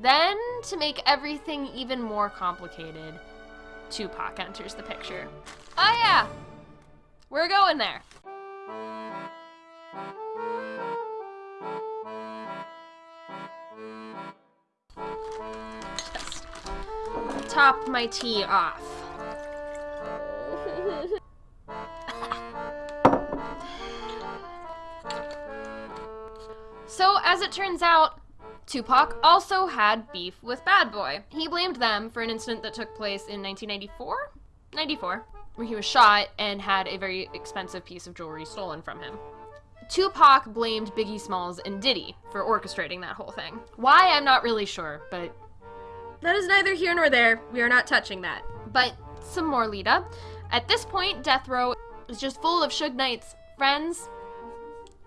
Then, to make everything even more complicated, Tupac enters the picture. Oh yeah, we're going there. Just top my tea off. so, as it turns out, Tupac also had beef with Bad Boy. He blamed them for an incident that took place in 1994? 94, where he was shot and had a very expensive piece of jewelry stolen from him. Tupac blamed Biggie Smalls and Diddy for orchestrating that whole thing. Why, I'm not really sure, but that is neither here nor there. We are not touching that. But some more lead up. At this point, Death Row is just full of Suge Knight's friends,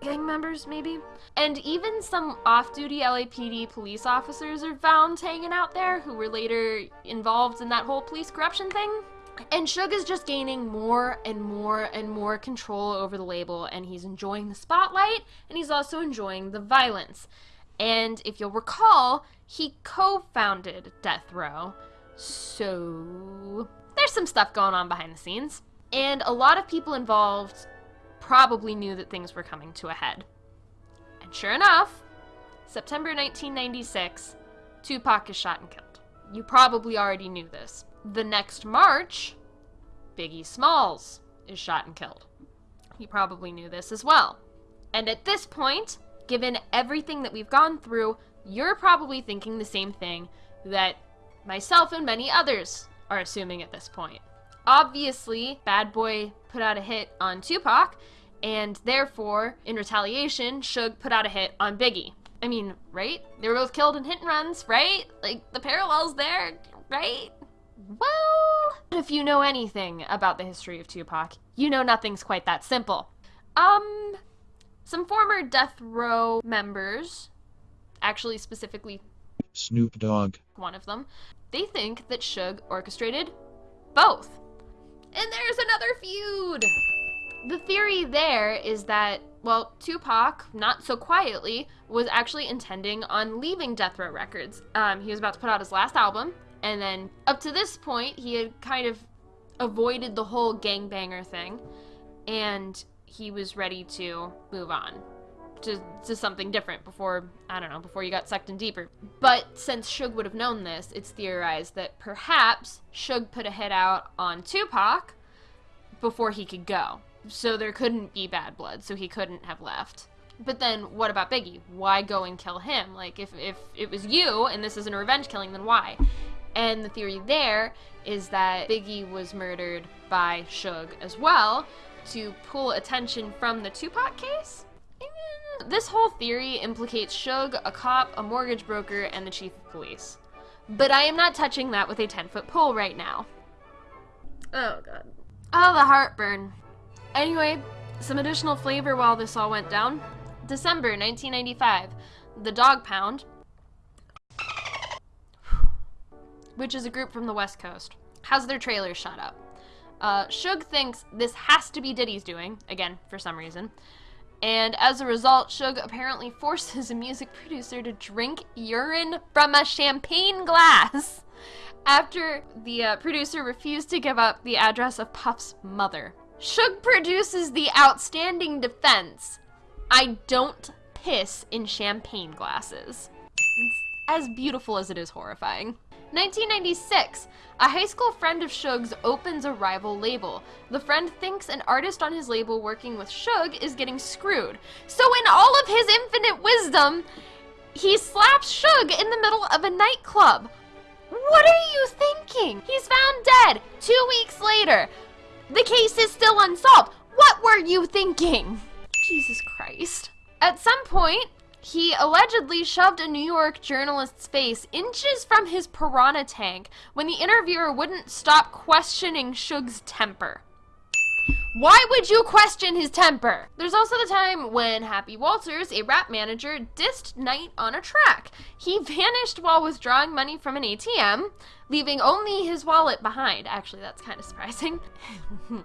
gang members, maybe? And even some off duty LAPD police officers are found hanging out there who were later involved in that whole police corruption thing. And Suge is just gaining more and more and more control over the label, and he's enjoying the spotlight, and he's also enjoying the violence. And if you'll recall, he co founded Death Row. So there's some stuff going on behind the scenes. And a lot of people involved probably knew that things were coming to a head. And sure enough, September 1996, Tupac is shot and killed. You probably already knew this. The next March, Biggie Smalls is shot and killed. You probably knew this as well. And at this point, given everything that we've gone through, you're probably thinking the same thing that myself and many others are assuming at this point. Obviously, Bad Boy put out a hit on Tupac, and therefore, in retaliation, Suge put out a hit on Biggie. I mean, right? They were both killed in hit and runs, right? Like, the parallels there, right? Well, if you know anything about the history of Tupac, you know nothing's quite that simple. Um, some former Death Row members, actually specifically Snoop Dogg, one of them, they think that Suge orchestrated both. And there's another feud! The theory there is that, well, Tupac, not so quietly, was actually intending on leaving Death Row Records. Um, he was about to put out his last album, and then up to this point, he had kind of avoided the whole gangbanger thing, and he was ready to move on to, to something different before, I don't know, before you got sucked in deeper. But since Suge would have known this, it's theorized that perhaps Suge put a hit out on Tupac before he could go. So there couldn't be bad blood, so he couldn't have left. But then what about Biggie? Why go and kill him? Like if if it was you and this isn't a revenge killing, then why? And the theory there is that Biggie was murdered by Suge as well to pull attention from the Tupac case. This whole theory implicates Suge, a cop, a mortgage broker, and the chief of police. But I am not touching that with a 10 foot pole right now. Oh god. Oh, the heartburn. Anyway, some additional flavor while this all went down. December 1995, the Dogg Pound, which is a group from the West Coast, has their trailer shut up. Uh, Suge thinks this has to be Diddy's doing, again, for some reason. And as a result, Suge apparently forces a music producer to drink urine from a champagne glass after the uh, producer refused to give up the address of Puff's mother. Suge produces the outstanding defense I don't piss in champagne glasses. It's as beautiful as it is horrifying. 1996, a high school friend of Suge's opens a rival label. The friend thinks an artist on his label working with Suge is getting screwed. So in all of his infinite wisdom, he slaps Suge in the middle of a nightclub. What are you thinking? He's found dead two weeks later. The case is still unsolved. What were you thinking? Jesus Christ. At some point, he allegedly shoved a New York journalist's face inches from his piranha tank when the interviewer wouldn't stop questioning Suge's temper. Why would you question his temper? There's also the time when Happy Walters, a rap manager, dissed Knight on a track. He vanished while withdrawing money from an ATM, leaving only his wallet behind. Actually, that's kind of surprising.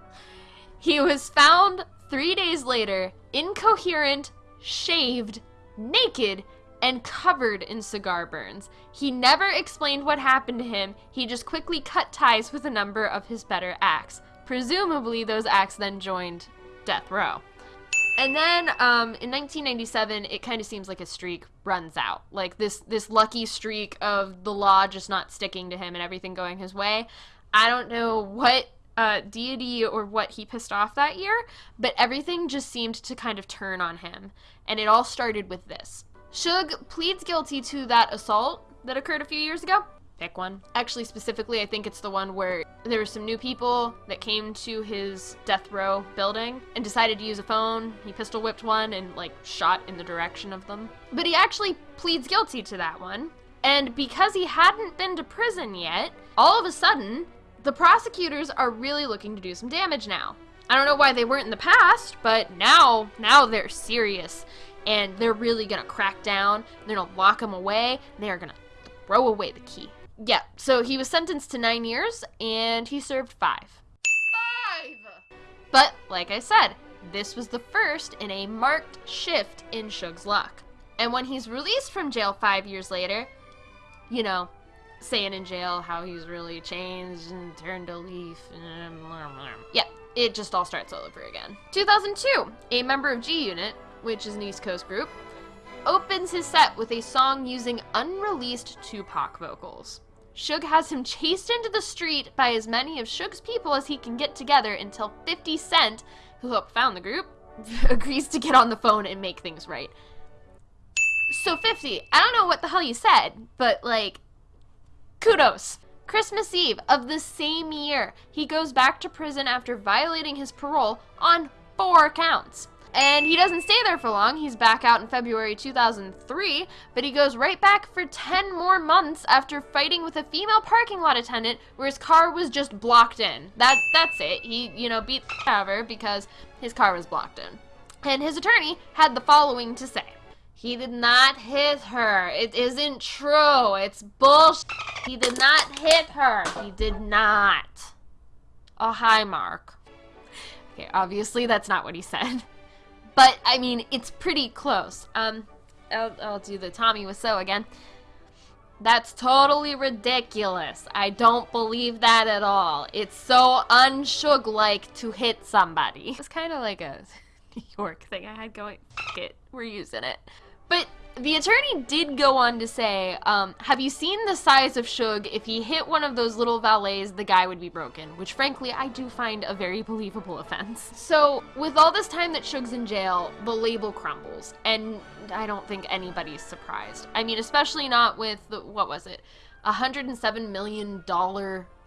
he was found three days later, incoherent, shaved, naked, and covered in cigar burns. He never explained what happened to him, he just quickly cut ties with a number of his better acts. Presumably, those acts then joined Death Row. And then um, in 1997, it kind of seems like a streak runs out. Like this this lucky streak of the law just not sticking to him and everything going his way. I don't know what uh, deity or what he pissed off that year, but everything just seemed to kind of turn on him. And it all started with this. Suge pleads guilty to that assault that occurred a few years ago. Pick one. Actually, specifically, I think it's the one where there were some new people that came to his death row building and decided to use a phone. He pistol whipped one and, like, shot in the direction of them. But he actually pleads guilty to that one. And because he hadn't been to prison yet, all of a sudden, the prosecutors are really looking to do some damage now. I don't know why they weren't in the past, but now, now they're serious. And they're really gonna crack down. They're gonna lock him away. They're gonna throw away the key. Yeah, so he was sentenced to nine years, and he served five. Five! But, like I said, this was the first in a marked shift in Suge's luck. And when he's released from jail five years later, you know, saying in jail how he's really changed and turned a leaf. Yeah, it just all starts all over again. 2002, a member of G Unit, which is an East Coast group, opens his set with a song using unreleased Tupac vocals. Suge has him chased into the street by as many of Suge's people as he can get together until 50 Cent, who helped found the group, agrees to get on the phone and make things right. So 50, I don't know what the hell you said, but like, kudos. Christmas Eve of the same year, he goes back to prison after violating his parole on four counts. And he doesn't stay there for long. He's back out in February 2003, but he goes right back for 10 more months after fighting with a female parking lot attendant where his car was just blocked in. That that's it. He, you know, beat the because his car was blocked in. And his attorney had the following to say. He did not hit her. It isn't true. It's bullshit. He did not hit her. He did not. Oh, hi, Mark. Okay, obviously that's not what he said. But, I mean, it's pretty close. Um, I'll, I'll do the Tommy Wiseau again. That's totally ridiculous. I don't believe that at all. It's so unshug-like to hit somebody. It's kind of like a New York thing I had going. it, we're using it. But the attorney did go on to say, um, have you seen the size of Suge? If he hit one of those little valets, the guy would be broken, which frankly I do find a very believable offense. So with all this time that Suge's in jail, the label crumbles, and I don't think anybody's surprised. I mean, especially not with, the, what was it, a $107 million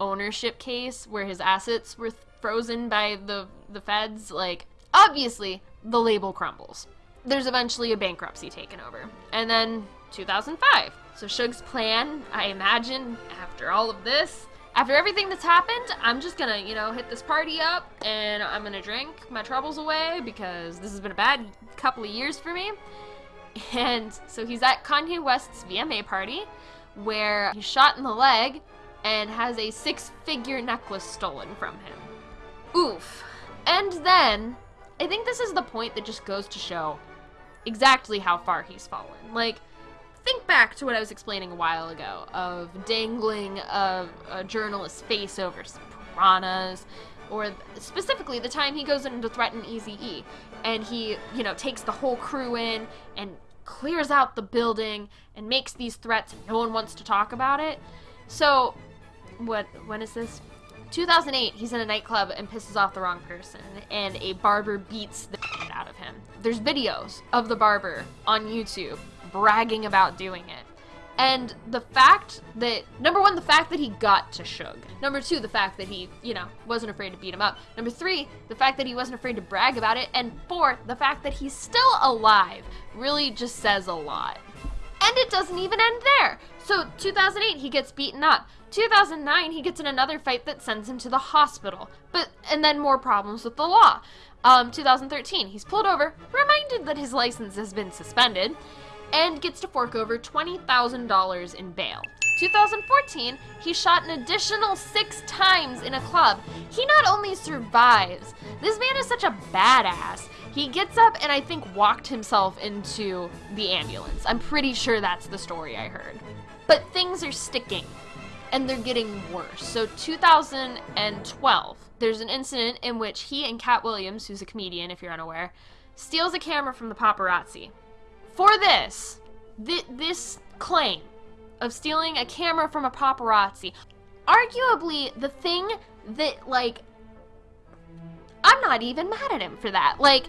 ownership case where his assets were frozen by the, the feds. Like, obviously, the label crumbles there's eventually a bankruptcy taken over. And then 2005. So Suge's plan, I imagine, after all of this, after everything that's happened, I'm just gonna, you know, hit this party up and I'm gonna drink my troubles away because this has been a bad couple of years for me. And so he's at Kanye West's VMA party where he's shot in the leg and has a six figure necklace stolen from him. Oof. And then, I think this is the point that just goes to show exactly how far he's fallen. Like, think back to what I was explaining a while ago of dangling a, a journalist's face over piranhas, or specifically the time he goes in to threaten Eazy-E, and he, you know, takes the whole crew in and clears out the building and makes these threats and no one wants to talk about it. So, what, when is this? 2008, he's in a nightclub and pisses off the wrong person, and a barber beats the out of him. There's videos of the barber on YouTube bragging about doing it. And the fact that, number one, the fact that he got to Suge. Number two, the fact that he, you know, wasn't afraid to beat him up. Number three, the fact that he wasn't afraid to brag about it. And four, the fact that he's still alive really just says a lot. And it doesn't even end there. So 2008, he gets beaten up. 2009, he gets in another fight that sends him to the hospital. But, and then more problems with the law. Um, 2013, he's pulled over, reminded that his license has been suspended, and gets to fork over $20,000 in bail. 2014, he shot an additional six times in a club. He not only survives, this man is such a badass. He gets up and I think walked himself into the ambulance. I'm pretty sure that's the story I heard. But things are sticking and they're getting worse. So 2012, there's an incident in which he and Katt Williams, who's a comedian if you're unaware, steals a camera from the paparazzi. For this, th- this claim of stealing a camera from a paparazzi, arguably the thing that like I'm not even mad at him for that. Like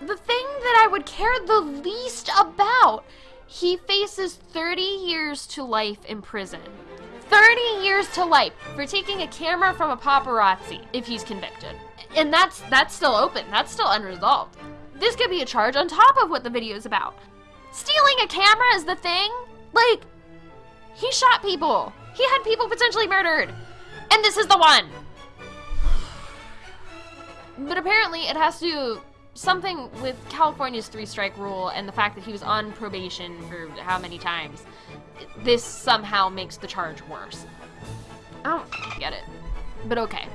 the thing that I would care the least about he faces 30 years to life in prison. 30 years to life for taking a camera from a paparazzi if he's convicted. And that's that's still open. That's still unresolved. This could be a charge on top of what the video is about. Stealing a camera is the thing? Like he shot people. He had people potentially murdered. And this is the one. But apparently it has to something with California's three strike rule and the fact that he was on probation for how many times, this somehow makes the charge worse. I don't get it. But okay.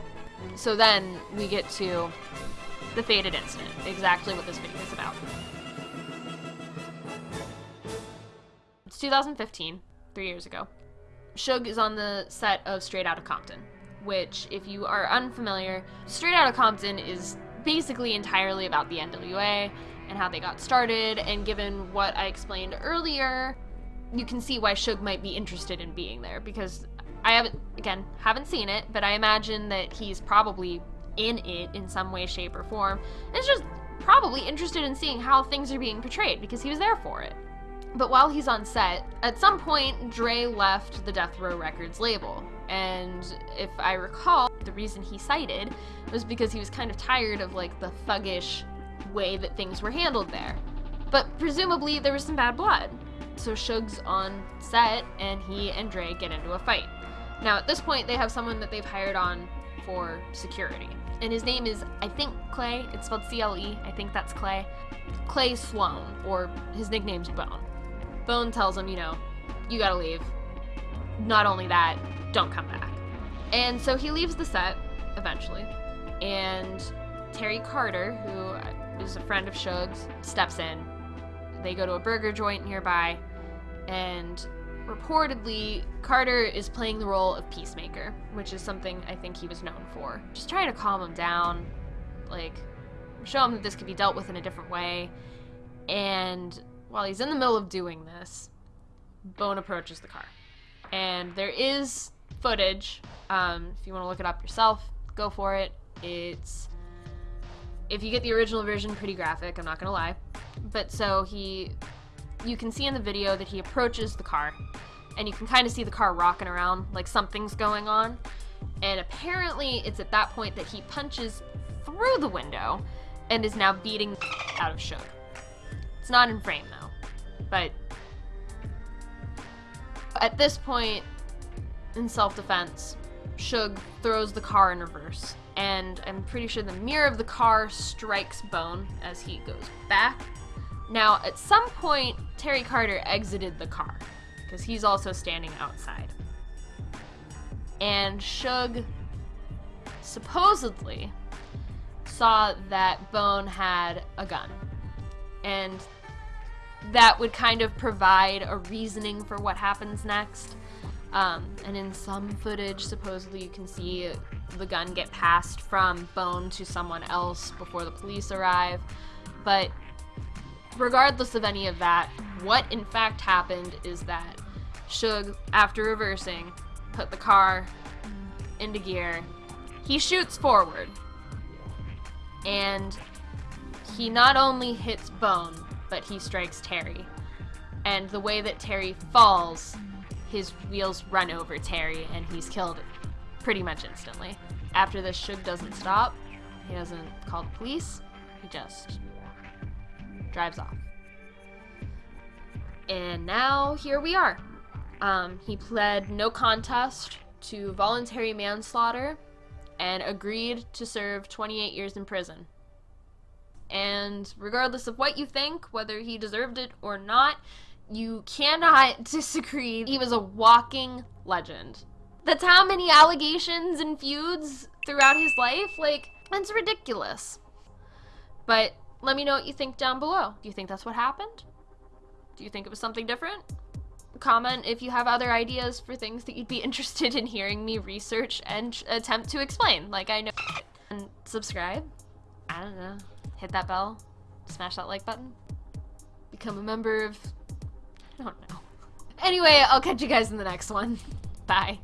So then we get to the fated incident, exactly what this video is about. It's 2015, three years ago. Suge is on the set of Straight Outta Compton, which, if you are unfamiliar, Straight Outta Compton is basically entirely about the NWA and how they got started, and given what I explained earlier, you can see why Suge might be interested in being there because I haven't, again, haven't seen it, but I imagine that he's probably in it in some way, shape, or form. And it's just probably interested in seeing how things are being portrayed because he was there for it. But while he's on set, at some point, Dre left the Death Row Records label. And if I recall, the reason he cited was because he was kind of tired of like the thuggish way that things were handled there. But presumably there was some bad blood. So Suge's on set and he and Dre get into a fight. Now at this point they have someone that they've hired on for security. And his name is, I think, Clay. It's spelled C-L-E. I think that's Clay. Clay Sloan, or his nickname's Bone. Bone tells him, you know, you gotta leave. Not only that, don't come back. And so he leaves the set eventually, and Terry Carter, who is a friend of Suge's, steps in. They go to a burger joint nearby, and reportedly, Carter is playing the role of peacemaker, which is something I think he was known for. Just trying to calm him down, like, show him that this could be dealt with in a different way. And while he's in the middle of doing this, Bone approaches the car. And there is footage. Um, if you want to look it up yourself, go for it. It's if you get the original version, pretty graphic. I'm not gonna lie. But so he, you can see in the video that he approaches the car, and you can kind of see the car rocking around like something's going on. And apparently, it's at that point that he punches through the window and is now beating out of Suge. It's not in frame though, but at this point, in self-defense, Suge throws the car in reverse, and I'm pretty sure the mirror of the car strikes Bone as he goes back. Now, at some point, Terry Carter exited the car, because he's also standing outside. And Suge supposedly saw that Bone had a gun. And that would kind of provide a reasoning for what happens next. Um, and in some footage, supposedly you can see the gun get passed from Bone to someone else before the police arrive. But regardless of any of that, what in fact happened is that Suge, after reversing, put the car into gear. He shoots forward. And he not only hits Bone, but he strikes Terry. And the way that Terry falls his wheels run over Terry and he's killed pretty much instantly. After this, Suge doesn't stop. He doesn't call the police. He just drives off. And now here we are. Um, he pled no contest to voluntary manslaughter and agreed to serve 28 years in prison. And regardless of what you think, whether he deserved it or not, You cannot disagree. He was a walking legend. That's how many allegations and feuds throughout his life. Like, that's ridiculous. But let me know what you think down below. Do you think that's what happened? Do you think it was something different? Comment if you have other ideas for things that you'd be interested in hearing me research and attempt to explain. Like I know. And subscribe. I don't know. Hit that bell. Smash that like button. Become a member of... Don't know. Anyway, I'll catch you guys in the next one. Bye.